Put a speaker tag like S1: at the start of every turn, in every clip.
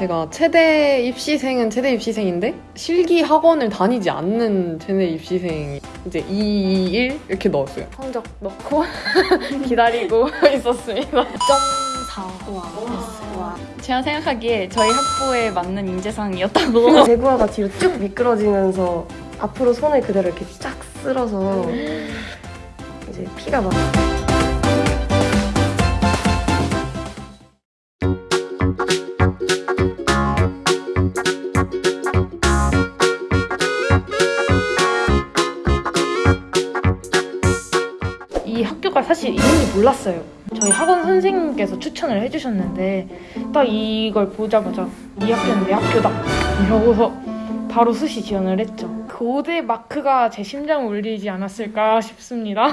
S1: 제가 최대 입시생은 최대 입시생인데 실기 학원을 다니지 않는 최대 입시생이 이제 2, 1 이렇게 넣었어요. 성적 넣고 기다리고 있었습니다.
S2: 0.4 와, 와. 제가 생각하기에 저희 학부에 맞는 인재상이었다고
S3: 그 제구화가 뒤로 쭉 미끄러지면서 앞으로 손을 그대로 이렇게 쫙 쓸어서 이제 피가 막
S4: 몰랐어요. 저희 학원 선생님께서 추천을 해주셨는데 딱 이걸 보자마자 이 학교는 내 학교다 이러고서 바로 수시 지원을 했죠. 고대 마크가 제 심장을 울리지 않았을까 싶습니다.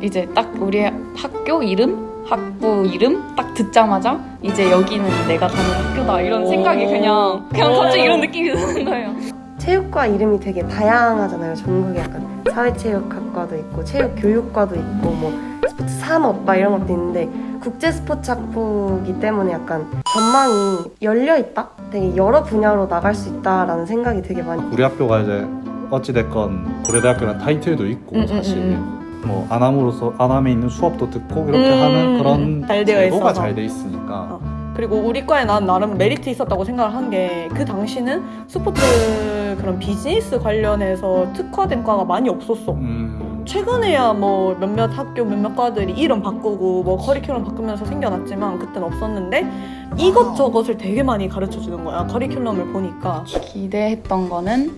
S2: 이제 딱 우리 학교 이름, 학부 이름 딱 듣자마자 이제 여기는 내가 다니는 학교다 이런 생각이 그냥 그냥 갑자기 이런 느낌이 드는 거예요.
S3: 체육과 이름이 되게 다양하잖아요. 전국에 약간 사회체육학 과도 있고 체육 교육과도 있고 뭐 스포츠 산업 막 이런 것도 있는데 국제 스포츠 학부이기 때문에 약간 전망이 열려 있다. 되게 여러 분야로 나갈 수 있다라는 생각이 되게 많이.
S5: 우리 학교가 이제 어찌됐건 고려대학교라는 타이틀도 있고
S6: 음,
S5: 사실
S6: 음,
S5: 뭐 아남으로서 아남에 있는 수업도 듣고 이렇게
S6: 음,
S5: 하는 그런
S6: 잘 되어
S5: 제도가. 잘 돼 있으니까
S6: 그리고 우리 과에 난 나름 메리트 있었다고 생각을 한 게 그 당시는 스포츠 그런 비즈니스 관련해서 특화된 과가 많이 없었어.
S5: 음,
S6: 최근에야 뭐 몇몇 학교 몇몇 과들이 이름 바꾸고 뭐 커리큘럼 바꾸면서 생겨났지만 그땐 없었는데 이것저것을 되게 많이 가르쳐 주는 거야. 커리큘럼을 보니까.
S2: 기대했던 거는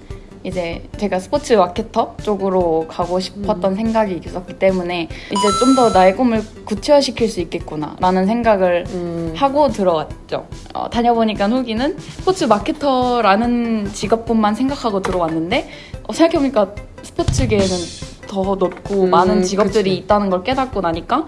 S2: 이제 제가 스포츠 마케터 쪽으로 가고 싶었던 생각이 있었기 때문에 이제 좀 더 나의 꿈을 구체화시킬 수 있겠구나라는 생각을
S1: 음,
S2: 하고 들어왔죠. 어, 다녀보니까 후기는 스포츠 마케터라는 직업뿐만 생각하고 들어왔는데 어, 생각해보니까 스포츠계에는 더 넓고
S1: 음,
S2: 많은 직업들이
S1: 그치.
S2: 있다는 걸 깨닫고 나니까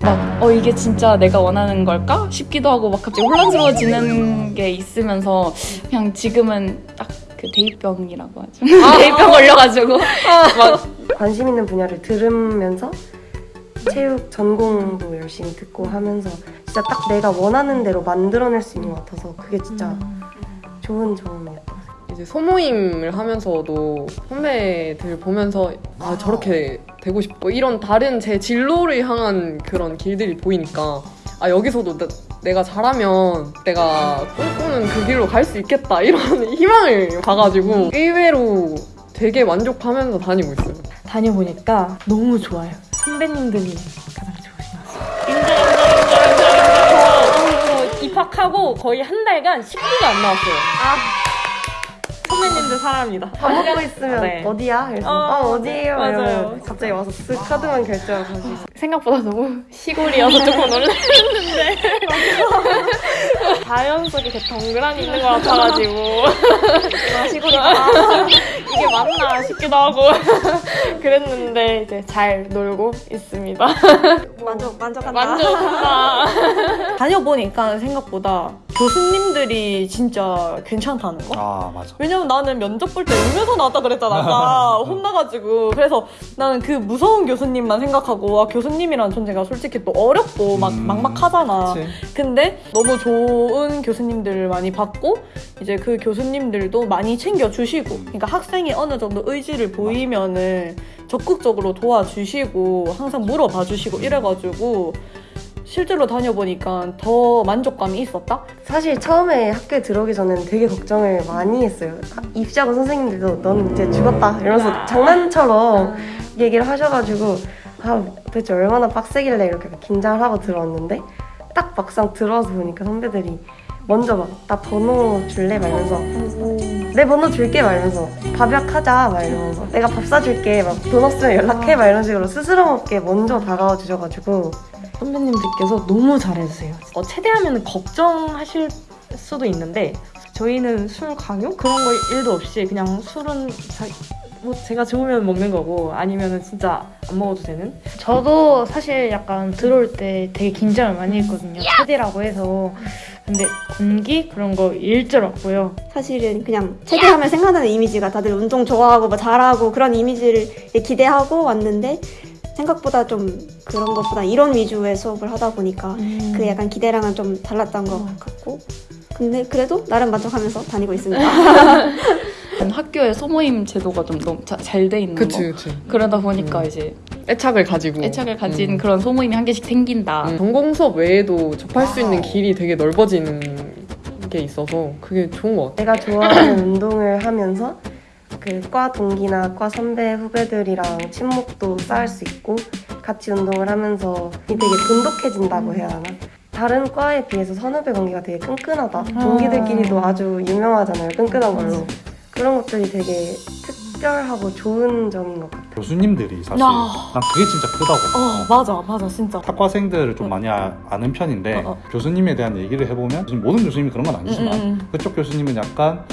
S2: 막 어 이게 진짜 내가 원하는 걸까 싶기도 하고 막 갑자기 혼란스러워지는 게 있으면서 그냥 지금은 딱 그 대입병이라고 하죠. 대입병 걸려가지고 막
S3: 관심 있는 분야를 들으면서 체육 전공도 열심히 듣고 하면서 진짜 딱 내가 원하는 대로 만들어낼 수 있는 것 같아서 그게 진짜 좋은 점이었다.
S1: 이제 소모임을 하면서도 선배들 보면서 아 저렇게 되고 싶고 이런 다른 제 진로를 향한 그런 길들이 보이니까 아 여기서도 나- 내가 잘하면 내가 꿈꾸는 그 길로 갈 수 있겠다 이런 희망을 봐가지고 의외로 되게 만족하면서 다니고 있어요.
S4: 다녀보니까 너무 좋아요. 선배님들이 가장 좋으신 것 같아요. 인정, 인정, 인정, 인정. 저 입학하고 거의 한 달간 10분도 안 나왔어요. 선배님들 사랑합니다.
S3: 밥 먹고 있으면
S4: 네.
S3: 어디야? 그래서
S4: 어,
S3: 어, 어디예요?
S4: 맞아요.
S3: 이러면 갑자기 와서 쓱 카드만 결제하고 가시
S4: 생각보다 너무 시골이어서 조금 놀랐는데 자연 속에 이렇게 덩그러니 있는 것 같아가지고 아, 시골이다 이게 맞나 싶기도 하고 그랬는데 이제 잘 놀고 있습니다
S3: 만족 만족한다.
S4: 만족한다
S6: 다녀보니까 생각보다 교수님들이 진짜 괜찮다는 거?
S5: 아 맞아.
S6: 왜냐면 나는 면접 볼 때 울면서 나왔다 그랬잖아. 아까 혼나가지고. 그래서 나는 그 무서운 교수님만 생각하고 아, 교수님이란 존재가 솔직히 또 어렵고 막
S5: 음,
S6: 막막하잖아.
S5: 그치?
S6: 근데 너무 좋은 교수님들을 많이 봤고 이제 그 교수님들도 많이 챙겨주시고 그러니까 학생이 어느 정도 의지를 보이면은 적극적으로 도와주시고 항상 물어봐 주시고 이래가지고 실제로 다녀보니까 더 만족감이 있었다?
S3: 사실 처음에 학교에 들어오기 전에는 되게 걱정을 많이 했어요. 입시학원 선생님들도 넌 이제 죽었다 이러면서 장난처럼 얘기를 하셔가지고 아 도대체 얼마나 빡세길래 이렇게 긴장을 하고 들어왔는데 딱 막상 들어와서 보니까 선배들이 먼저 막 나 번호 줄래? 말면서 내 번호 줄게. 말면서 밥약하자. 막 이러면서 내가 밥 사줄게. 막 돈 없으면 연락해. 막 이런 식으로 스스럼 없게 먼저 다가와 주셔가지고.
S4: 선배님들께서 너무 잘해주세요. 어, 최대하면 걱정하실 수도 있는데 저희는 술 강요? 그런 거 일도 없이 그냥 술은 자, 뭐 제가 좋으면 먹는 거고 아니면 은 진짜 안 먹어도 되는. 저도 사실 약간 들어올 때 되게 긴장을 많이 했거든요. 체대라고 해서 근데 공기 그런 거 일절 없고요.
S7: 사실은 그냥 체대하면 생각나는 이미지가 다들 운동 좋아하고 뭐 잘하고 그런 이미지를 기대하고 왔는데 생각보다 좀 그런 것보다 이론 위주의 수업을 하다 보니까 그 약간 기대랑은 좀 달랐던 것 같고 근데 그래도 나름 만족하면서 다니고 있습니다.
S2: 학교에 소모임 제도가 좀 너무 잘 돼 있는
S1: 그치
S2: 거.
S1: 그치.
S2: 그러다 보니까
S1: 음.
S2: 이제
S1: 애착을 가지고.
S2: 애착을 가진
S1: 음.
S2: 그런 소모임이 한 개씩 생긴다.
S1: 음, 전공 수업 외에도 접할 수 있는 길이 되게 넓어지는 게 있어서 그게 좋은 것 같아.
S3: 내가 좋아하는 운동을 하면서 그 과 동기나 과 선배 후배들이랑 친목도 쌓을 수 있고 같이 운동을 하면서 되게 돈독해진다고 해야 하나? 다른 과에 비해서 선후배 관계가 되게 끈끈하다. 동기들끼리도 아주 유명하잖아요. 끈끈한 걸로. 그런 것들이 되게 특별하고 좋은 점인 것 같아요.
S5: 교수님들이 사실
S6: 야.
S5: 난 그게 진짜 크다고
S6: 어 맞아 맞아 진짜.
S5: 학과생들을 좀 많이 아, 아는 편인데
S6: 어, 어.
S5: 교수님에 대한 얘기를 해보면 지금 모든 교수님이 그런 건 아니지만
S6: 음, 음, 음.
S5: 그쪽 교수님은 약간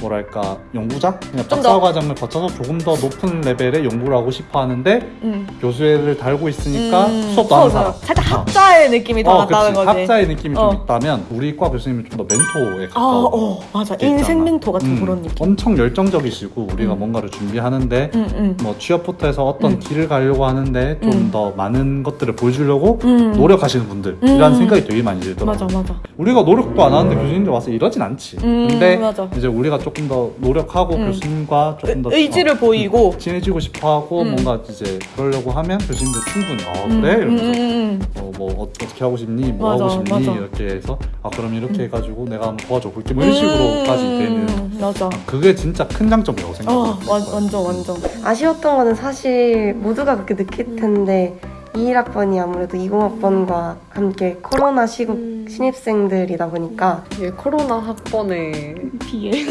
S5: 뭐랄까 연구자? 그냥
S6: 좀
S5: 박사
S6: 더-
S5: 과정을 거쳐서 조금 더 높은 레벨의 연구를 하고 싶어 하는데
S6: 음.
S5: 교수회를 달고 있으니까
S6: 음,
S5: 수업도 사람
S6: 수업이요. 살짝
S5: 어.
S6: 학자의 느낌이 더
S5: 어, 그치.
S6: 거지.
S5: 학자의 느낌이
S6: 어.
S5: 좀 있다면 우리 과 교수님은 좀 더 멘토에
S6: 아,
S5: 가까워
S6: 어, 맞아. 인생 멘토 같은 그런 느낌.
S5: 엄청 열정적이시고 우리가
S6: 음.
S5: 뭔가를 준비하는데
S6: 응, 응.
S5: 뭐 취업부터 해서 어떤
S6: 음.
S5: 길을 가려고 하는데 좀
S6: 음.
S5: 더 많은 것들을 보여주려고
S6: 음.
S5: 노력하시는 분들이라는
S6: 음.
S5: 생각이 되게 많이 들더라고요.
S6: 맞아, 맞아.
S5: 우리가 노력도 안 하는데 교수님들 와서 이러진 않지.
S6: 음,
S5: 근데
S6: 맞아.
S5: 이제 우리가 조금 더 노력하고
S6: 음.
S5: 교수님과 조금 더
S6: 의지를
S5: 어,
S6: 보이고.
S5: 친해지고 싶어하고
S6: 음.
S5: 뭔가 이제 그러려고 하면 교수님들 충분히 어
S6: 음,
S5: 그래
S6: 음,
S5: 이러면서
S6: 음, 음.
S5: 어, 뭐 어, 어떻게 하고 싶니 뭐
S6: 맞아,
S5: 하고 싶니
S6: 맞아.
S5: 이렇게 해서 아 그럼 이렇게
S6: 음.
S5: 해가지고 내가 한번 도와줘 볼게 뭐 이런 식으로까지 되는
S6: 음, 맞아.
S5: 그게 진짜 큰 장점이라고
S6: 어,
S5: 생각해요.
S6: 완, 완전, 완전.
S3: 아쉬웠던 거는 사실 모두가 그렇게 느낄 텐데 21학번이 아무래도 20학번과 함께 코로나 시국 신입생들이다 보니까.
S1: 이게 코로나 학번에.
S2: 비에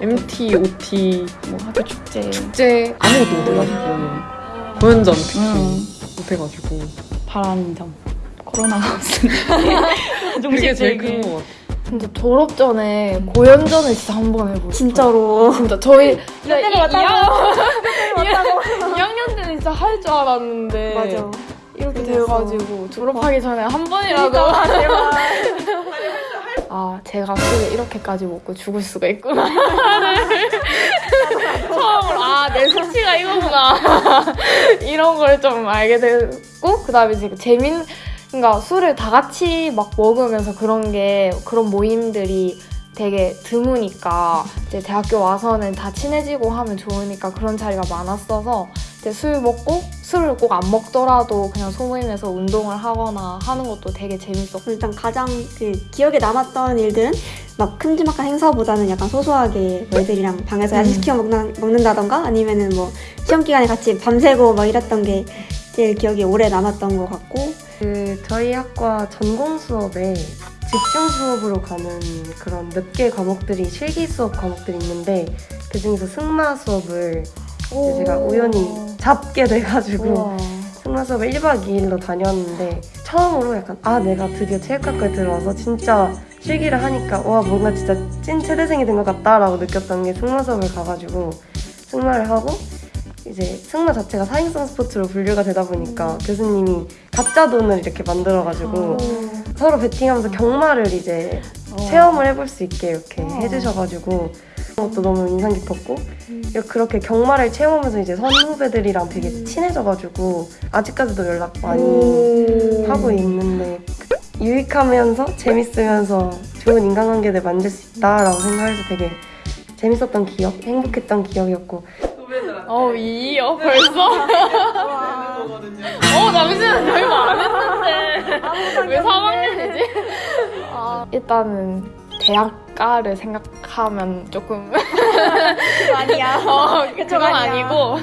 S1: MT, OT,
S2: 뭐 학교 축제.
S1: 축제. 아무것도 못해가지고. 공연전 특히
S2: 음.
S1: 못해가지고.
S2: 점. 코로나가 없으니까.
S1: 그게 제일 큰 것 같아.
S8: 근데 졸업 전에 고연 전을 진짜 한 번 해보고
S7: 진짜로.
S8: 진짜 저희 진짜 이, 2학년, 2학년 때는 진짜 할 줄 알았는데
S7: 맞아.
S8: 이렇게. 돼가지고 졸업하기 전에 한 번이라도 아 제가 술을 이렇게까지 먹고 죽을 수가 있구나. 처음으로. 아내 수치가 이거구나. 이런 걸 좀 알게 됐고 그 다음에 이제 재민 그러니까 술을 다 같이 막 먹으면서 그런 게 그런 모임들이 되게 드무니까 이제 대학교 와서는 다 친해지고 하면 좋으니까 그런 자리가 많았어서 이제 술 먹고 술을 꼭 안 먹더라도 그냥 소모임에서 운동을 하거나 하는 것도 되게 재밌었고.
S7: 일단 가장 그 기억에 남았던 일들은 막 큼지막한 행사보다는 약간 소소하게 뭐 애들이랑 방에서 야식 시켜 먹나, 먹는다던가? 아니면은 뭐 시험 기간에 같이 밤새고 막 이랬던 게 제일 기억에 오래 남았던 것 같고.
S3: 그 저희 학과 전공 수업에 집중 수업으로 가는 그런 몇 개 과목들이 실기 수업 과목들이 있는데 그 중에서 승마 수업을 이 제 제가 우연히 잡게 돼가지고 승마 수업을 1박 2일로 다녔는데 처음으로 약간 아 내가 드디어 체육학과에 들어와서 진짜 실기를 하니까 와 뭔가 진짜 찐 체대생이 된 것 같다라고 느꼈던 게 승마 수업을 가가지고 승마를 하고 이제 승마 자체가 사행성 스포츠로 분류가 되다 보니까 교수님이 가짜 돈을 이렇게 만들어가지고 서로 베팅하면서 경마를 이제 체험을 해볼 수 있게 이렇게 해주셔가지고 그것도 너무 인상 깊었고 그렇게 경마를 체험하면서 이제 선후배들이랑 되게 친해져가지고 아직까지도 연락 많이 하고 있는데 유익하면서 재밌으면서 좋은 인간관계를 만들 수 있다라고 생각해서 되게 재밌었던 기억, 행복했던 기억이었고.
S8: 어 이요 벌써? 어 잠시만 저희 말안 했는데. 왜 3학년이지? 아, 일단은 대학 가를 생각하면 조금
S7: 아니야.
S8: 어, 그건 아니고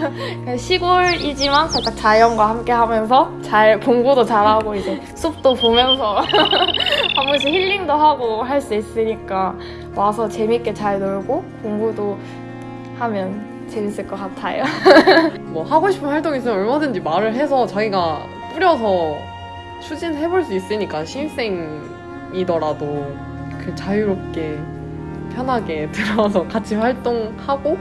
S8: 시골이지만 살짝 자연과 함께 하면서 잘 공부도 잘하고 이제 숲도 보면서 한 번씩 힐링도 하고 할 수 있으니까 와서 재밌게 잘 놀고 공부도 하면 재밌을 것 같아요.
S1: 뭐 하고 싶은 활동 있으면 얼마든지 말을 해서 자기가 뿌려서 추진해볼 수 있으니까 신입생이더라도 그 자유롭게 편하게 들어와서 같이 활동하고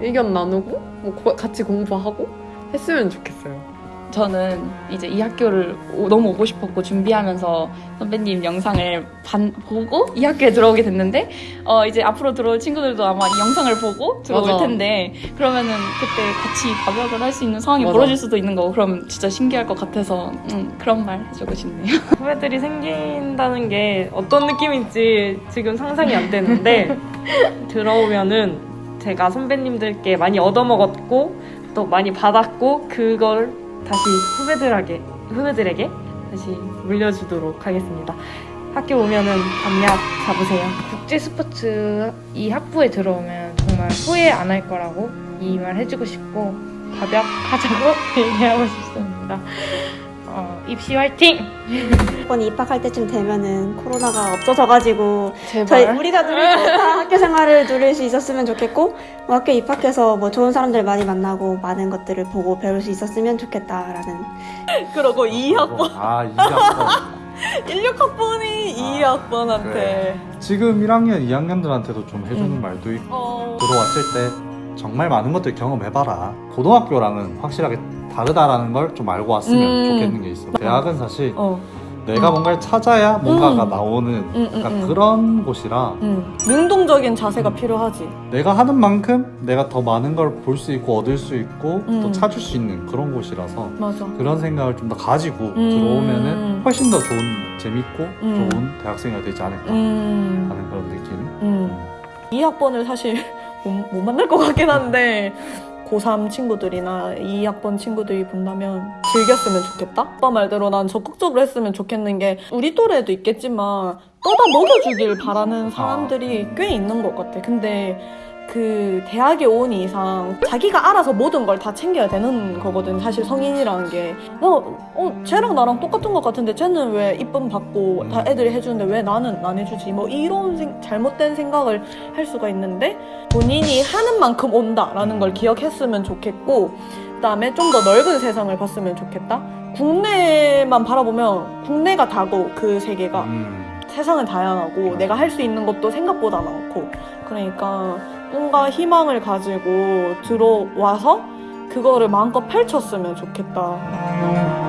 S1: 의견 나누고 뭐 고- 같이 공부하고 했으면 좋겠어요.
S2: 저는 이제 이 학교를 오- 너무 오고 싶었고 준비하면서 선배님 영상을 반, 보고 이 학교에 들어오게 됐는데 어 이제 앞으로 들어올 친구들도 아마 이 영상을 보고 들어올
S1: 맞아.
S2: 텐데 그러면은 그때 같이 밥약을 할 수 있는 상황이
S1: 맞아.
S2: 벌어질 수도 있는 거고 그럼 진짜 신기할 것 같아서 음, 그런 말 해주고 싶네요.
S4: 후배들이 생긴다는 게 어떤 느낌인지 지금 상상이 안 되는데 들어오면은 제가 선배님들께 많이 얻어먹었고 또 많이 받았고 그걸 다시 후배들에게 후배들에게 다시 물려주도록 하겠습니다. 학교 오면은 밤약 잡으세요.
S8: 국제 스포츠 이 학부에 들어오면 정말 후회 안 할 거라고 이 말 해주고 싶고 밥약하자고 얘기하고 싶습니다. 어, 입시 화이팅!
S7: 이번에 입학할 때쯤 되면은 코로나가 없어져가지고
S8: 제발.
S7: 저희 우리가 누릴 수 못한 학교 생활을 누릴 수 있었으면 좋겠고 뭐 학교 입학해서 뭐 좋은 사람들 많이 만나고 많은 것들을 보고 배울 수 있었으면 좋겠다라는
S6: 그러고 2학번,
S5: 아, 이 학번.
S6: 16학번이
S5: 아,
S6: 2학번한테
S5: 그래. 지금 1학년, 2학년들한테도 좀 해주는
S6: 음.
S5: 말도 있고
S6: 어,
S5: 들어왔을 때 정말 많은 것들 경험해봐라. 고등학교랑은 확실하게 다르다라는 걸 좀 알고 왔으면
S6: 음.
S5: 좋겠는 게 있어. 대학은 사실
S6: 어,
S5: 내가 뭔가를 찾아야 뭔가가
S6: 음.
S5: 나오는
S6: 음,
S5: 약간
S6: 음, 음.
S5: 그런 곳이라
S6: 음. 능동적인 자세가 필요하지.
S5: 내가 하는 만큼 내가 더 많은 걸 볼 수 있고 얻을 수 있고 또
S6: 음.
S5: 찾을 수 있는 그런 곳이라서
S6: 맞아.
S5: 그런 생각을 좀 더 가지고
S6: 음.
S5: 들어오면은 훨씬 더 좋은 재밌고
S6: 음.
S5: 좋은 대학생이 되지 않을까
S6: 음.
S5: 하는 그런 느낌.
S6: 음. 2학번을 사실 못, 못 만날 것 같긴 한데 고3 친구들이나 2학번 친구들이 본다면 즐겼으면 좋겠다? 오빠 말대로 난 적극적으로 했으면 좋겠는 게 우리 또래도 있겠지만 떠다 먹여주길 바라는 사람들이 꽤 있는 것 같아. 근데 그 대학에 온 이상 자기가 알아서 모든 걸 다 챙겨야 되는 거거든 사실 성인이라는 게. 어, 어 쟤랑 나랑 똑같은 것 같은데 쟤는 왜 이쁨 받고 다 애들이 해주는데 왜 나는 안 해주지? 뭐 이런 생- 잘못된 생각을 할 수가 있는데 본인이 하는 만큼 온다라는 걸 기억했으면 좋겠고 그다음에 좀 더 넓은 세상을 봤으면 좋겠다. 국내만 바라보면 국내가 다고 그 세계가.
S5: 음.
S6: 세상은 다양하고 내가 할 수 있는 것도 생각보다 많고. 그러니까 꿈과 희망을 가지고 들어와서 그거를 마음껏 펼쳤으면 좋겠다.